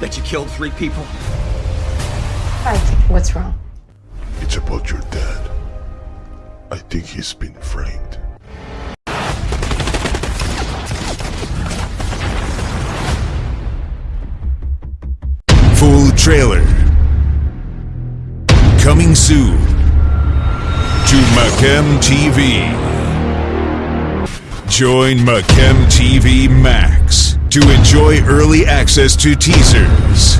That you killed three people? Hi, what's wrong? It's about your dad. I think he's been framed. Full trailer. Coming soon to Macam TV. Join Macam TV Max to enjoy early access to teasers,